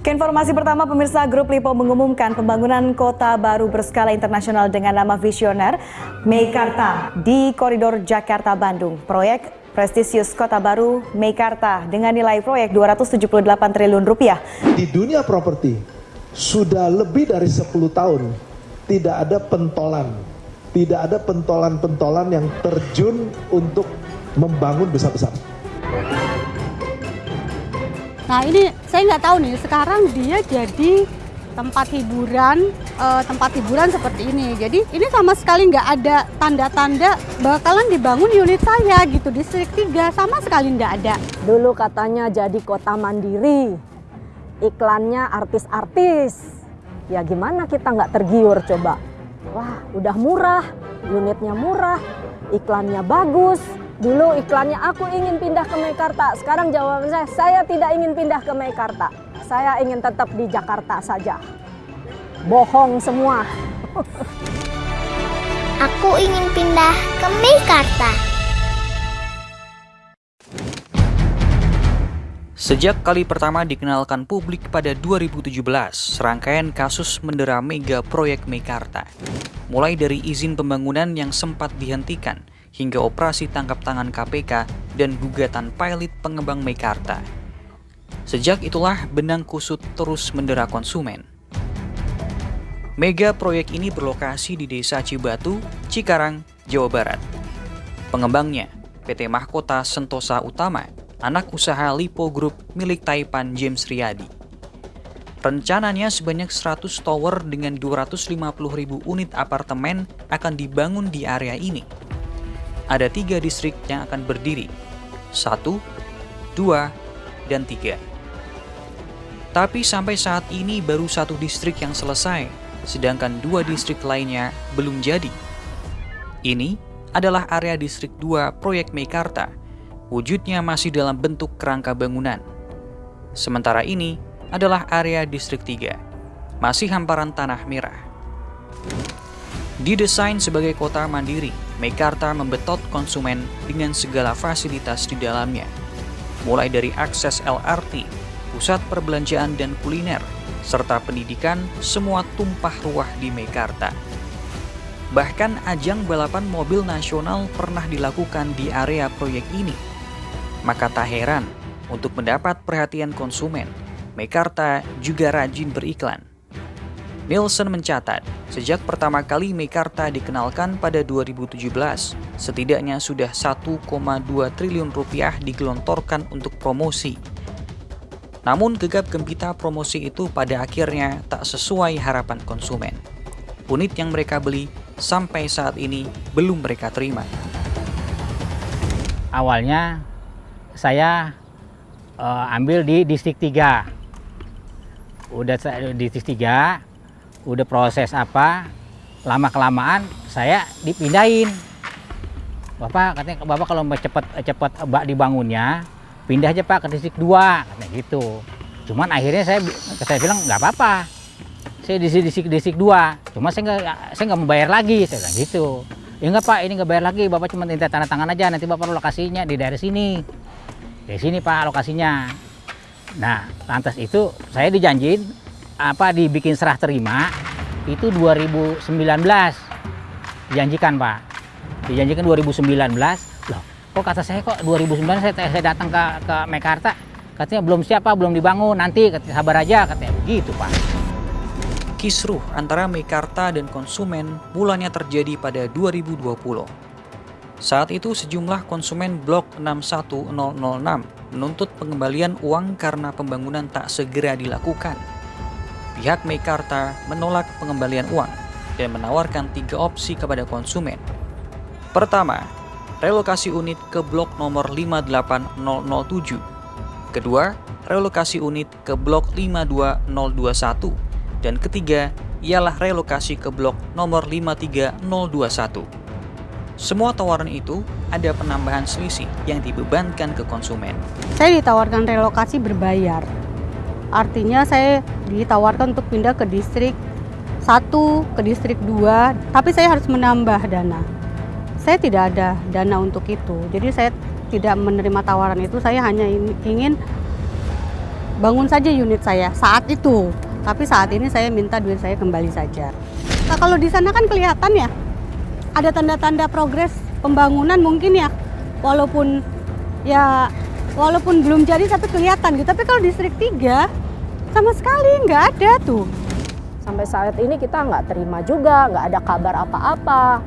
Keinformasi pertama, pemirsa Grup Lipo mengumumkan pembangunan kota baru berskala internasional dengan nama visioner Meikarta di koridor Jakarta-Bandung. Proyek prestisius kota baru Meikarta dengan nilai proyek 278 triliun rupiah. Di dunia properti sudah lebih dari 10 tahun tidak ada pentolan, tidak ada pentolan-pentolan yang terjun untuk membangun besar-besar. Nah ini saya nggak tahu nih sekarang dia jadi tempat hiburan eh, tempat hiburan seperti ini. Jadi ini sama sekali nggak ada tanda-tanda bakalan dibangun unit saya gitu distrik 3 sama sekali nggak ada. Dulu katanya jadi kota mandiri, iklannya artis-artis. Ya gimana kita nggak tergiur coba? Wah udah murah, unitnya murah, iklannya bagus, Dulu iklannya aku ingin pindah ke Mekarta. Sekarang jawaban saya, saya tidak ingin pindah ke Mekarta. Saya ingin tetap di Jakarta saja. Bohong semua. aku ingin pindah ke Mekarta. Sejak kali pertama dikenalkan publik pada 2017, serangkaian kasus mendera mega proyek Mekarta. Mulai dari izin pembangunan yang sempat dihentikan, hingga operasi tangkap tangan KPK dan gugatan pilot pengembang Mekarta. Sejak itulah benang kusut terus mendera konsumen. Mega proyek ini berlokasi di Desa Cibatu, Cikarang, Jawa Barat. Pengembangnya, PT Mahkota Sentosa Utama, anak usaha Lipo Group milik Taipan James Riyadi. Rencananya sebanyak 100 tower dengan 250.000 unit apartemen akan dibangun di area ini ada tiga distrik yang akan berdiri. Satu, dua, dan tiga. Tapi sampai saat ini baru satu distrik yang selesai, sedangkan dua distrik lainnya belum jadi. Ini adalah area distrik 2 proyek Meikarta. Wujudnya masih dalam bentuk kerangka bangunan. Sementara ini adalah area distrik 3, masih hamparan tanah merah. Didesain sebagai kota mandiri, Mekarta membetot konsumen dengan segala fasilitas di dalamnya. Mulai dari akses LRT, pusat perbelanjaan dan kuliner, serta pendidikan, semua tumpah ruah di Mekarta. Bahkan ajang balapan mobil nasional pernah dilakukan di area proyek ini. Maka tak heran, untuk mendapat perhatian konsumen, Mekarta juga rajin beriklan. Nielsen mencatat, sejak pertama kali Mekarta dikenalkan pada 2017, setidaknya sudah 1,2 triliun rupiah digelontorkan untuk promosi. Namun gegap gempita promosi itu pada akhirnya tak sesuai harapan konsumen. Unit yang mereka beli sampai saat ini belum mereka terima. Awalnya saya uh, ambil di distrik 3. Udah di distrik 3, udah proses apa lama kelamaan saya dipindahin. Bapak katanya bapak kalau mau cepet cepet bak dibangunnya pindah aja pak ke distrik 2 katanya gitu. Cuman akhirnya saya saya bilang nggak apa-apa saya di distrik distrik 2 cuma saya nggak saya nggak mau bayar lagi saya bilang gitu. Ya nggak pak ini nggak bayar lagi bapak cuma minta tanda tangan aja nanti bapak lokasinya di daerah sini. Di sini pak lokasinya. Nah lantas itu saya dijanjiin apa dibikin serah terima itu 2019 dijanjikan Pak. Dijanjikan 2019 loh kok kata saya kok 2019 saya, saya datang ke, ke Mekarta? Katanya belum siapa belum dibangun. Nanti katanya, sabar aja katanya begitu Pak. Kisruh antara Mekarta dan konsumen mulanya terjadi pada 2020 saat itu sejumlah konsumen Blok 61006 menuntut pengembalian uang karena pembangunan tak segera dilakukan pihak Meikarta menolak pengembalian uang dan menawarkan tiga opsi kepada konsumen. Pertama, relokasi unit ke blok nomor 58007. Kedua, relokasi unit ke blok 52021. Dan ketiga, ialah relokasi ke blok nomor 53021. Semua tawaran itu ada penambahan selisih yang dibebankan ke konsumen. Saya ditawarkan relokasi berbayar. Artinya saya ditawarkan untuk pindah ke distrik 1, ke distrik 2, tapi saya harus menambah dana. Saya tidak ada dana untuk itu. Jadi saya tidak menerima tawaran itu, saya hanya ingin bangun saja unit saya saat itu. Tapi saat ini saya minta duit saya kembali saja. Nah, kalau di sana kan kelihatan ya, ada tanda-tanda progres pembangunan mungkin ya, walaupun ya walaupun belum jadi tapi kelihatan gitu. Tapi kalau distrik 3 sama sekali nggak ada tuh. Sampai saat ini kita nggak terima juga, nggak ada kabar apa-apa.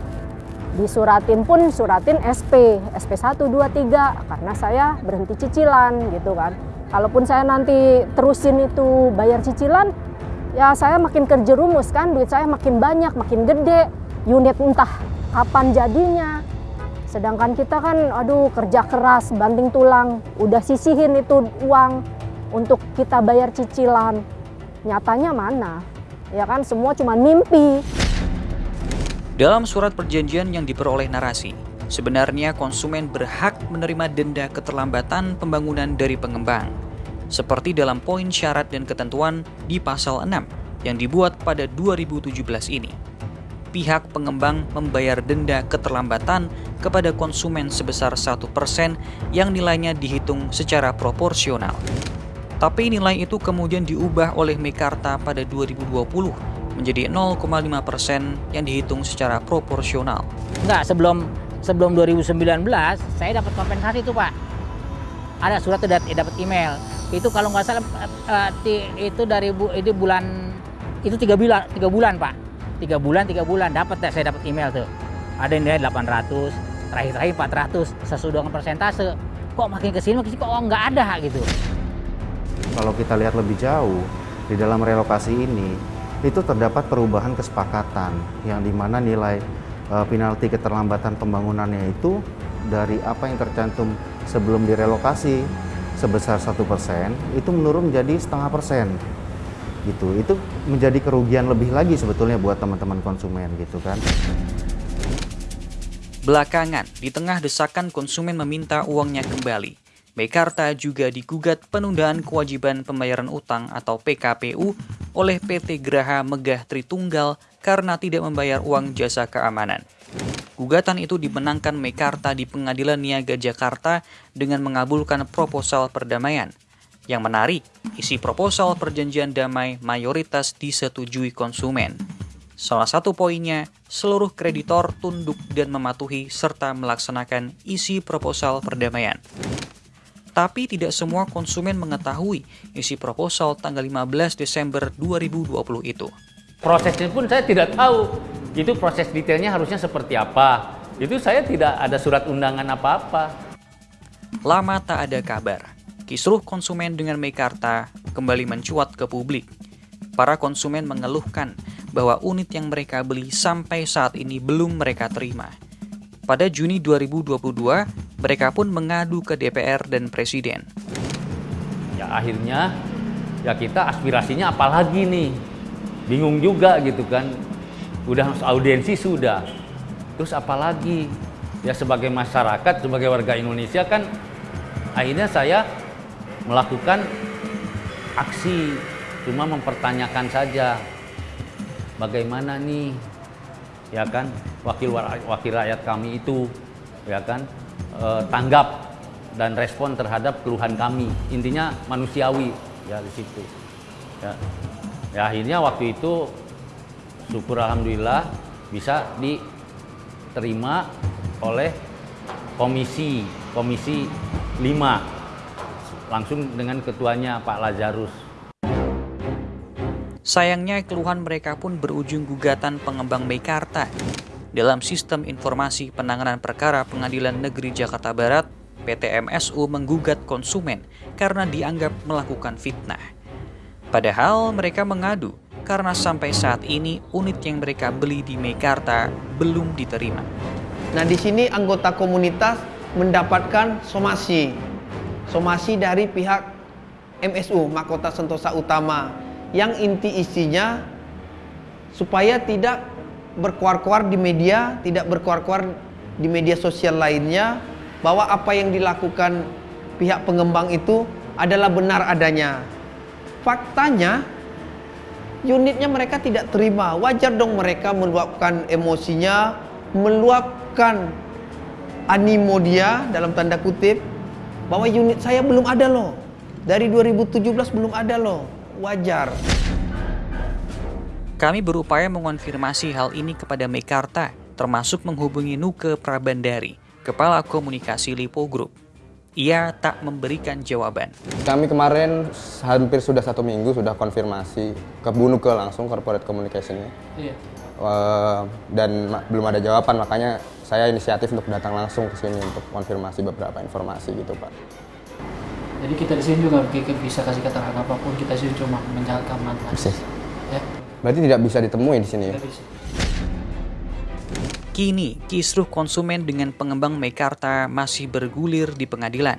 Disuratin pun suratin SP, SP 1, 2, 3 karena saya berhenti cicilan gitu kan. Kalaupun saya nanti terusin itu bayar cicilan, ya saya makin kerjerumus kan, duit saya makin banyak, makin gede, unit entah kapan jadinya. Sedangkan kita kan, aduh kerja keras, banting tulang, udah sisihin itu uang untuk kita bayar cicilan. Nyatanya mana? Ya kan semua cuma mimpi. Dalam surat perjanjian yang diperoleh narasi, sebenarnya konsumen berhak menerima denda keterlambatan pembangunan dari pengembang, seperti dalam poin syarat dan ketentuan di pasal 6 yang dibuat pada 2017 ini. Pihak pengembang membayar denda keterlambatan kepada konsumen sebesar 1% yang nilainya dihitung secara proporsional. Tapi nilai itu kemudian diubah oleh Mekarta pada 2020 menjadi 0,5 persen yang dihitung secara proporsional. Enggak, sebelum sebelum 2019 saya dapat kompensasi itu Pak. Ada surat dapat email. Itu kalau nggak salah uh, itu dari itu bulan itu tiga bulan tiga bulan Pak. Tiga bulan tiga bulan dapat saya dapat email tuh. Ada yang nilai 800, terakhir-terakhir 400 sesuai dengan persentase. Kok makin ke sini makin kok nggak ada gitu. Kalau kita lihat lebih jauh di dalam relokasi ini itu terdapat perubahan kesepakatan yang di mana nilai uh, penalti keterlambatan pembangunannya itu dari apa yang tercantum sebelum direlokasi sebesar satu persen itu menurun menjadi setengah persen gitu itu menjadi kerugian lebih lagi sebetulnya buat teman-teman konsumen gitu kan belakangan di tengah desakan konsumen meminta uangnya kembali Mekarta juga digugat penundaan kewajiban pembayaran utang atau PKPU oleh PT Graha Megah Tritunggal karena tidak membayar uang jasa keamanan. Gugatan itu dimenangkan Mekarta di Pengadilan Niaga Jakarta dengan mengabulkan proposal perdamaian. Yang menarik, isi proposal perjanjian damai mayoritas disetujui konsumen. Salah satu poinnya, seluruh kreditor tunduk dan mematuhi serta melaksanakan isi proposal perdamaian tapi tidak semua konsumen mengetahui isi proposal tanggal 15 Desember 2020 itu. Prosesnya pun saya tidak tahu, itu proses detailnya harusnya seperti apa. Itu saya tidak ada surat undangan apa-apa. Lama tak ada kabar, kisruh konsumen dengan Mekarta kembali mencuat ke publik. Para konsumen mengeluhkan bahwa unit yang mereka beli sampai saat ini belum mereka terima. Pada Juni 2022, mereka pun mengadu ke DPR dan Presiden. Ya akhirnya ya kita aspirasinya apalagi nih. Bingung juga gitu kan. Udah audiensi sudah. Terus apalagi? Ya sebagai masyarakat, sebagai warga Indonesia kan akhirnya saya melakukan aksi cuma mempertanyakan saja bagaimana nih ya kan wakil wakil rakyat kami itu ya kan eh, tanggap dan respon terhadap keluhan kami. Intinya manusiawi ya di situ. Ya. ya akhirnya waktu itu syukur alhamdulillah bisa diterima oleh komisi komisi 5 langsung dengan ketuanya Pak Lazarus. Sayangnya keluhan mereka pun berujung gugatan pengembang Meikarta dalam Sistem Informasi Penanganan Perkara Pengadilan Negeri Jakarta Barat, PT MSU menggugat konsumen karena dianggap melakukan fitnah. Padahal mereka mengadu karena sampai saat ini unit yang mereka beli di Mekarta belum diterima. Nah di sini anggota komunitas mendapatkan somasi, somasi dari pihak MSU Mahkota Sentosa Utama yang inti isinya supaya tidak berkuar-kuar di media, tidak berkuar-kuar di media sosial lainnya bahwa apa yang dilakukan pihak pengembang itu adalah benar adanya. Faktanya unitnya mereka tidak terima. Wajar dong mereka meluapkan emosinya, meluapkan animo dia dalam tanda kutip bahwa unit saya belum ada loh. Dari 2017 belum ada loh, wajar. Kami berupaya mengonfirmasi hal ini kepada Mekarta, termasuk menghubungi Nuke Prabandari, Kepala Komunikasi Lipo Group. Ia tak memberikan jawaban. Kami kemarin hampir sudah satu minggu sudah konfirmasi ke Bu Nuke langsung corporate communication-nya. Iya. Uh, dan belum ada jawaban makanya saya inisiatif untuk datang langsung ke sini untuk konfirmasi beberapa informasi gitu Pak. Jadi kita di sini juga kita bisa kasih keterangan apa pun, kita sih cuma menjalankan mandat. Persis. Ya, Berarti tidak bisa ditemui di sini ya? tidak bisa. Kini, kisruh konsumen dengan pengembang Mekarta masih bergulir di pengadilan.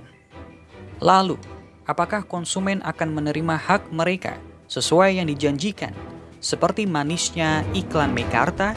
Lalu, apakah konsumen akan menerima hak mereka sesuai yang dijanjikan, seperti manisnya iklan Mekarta?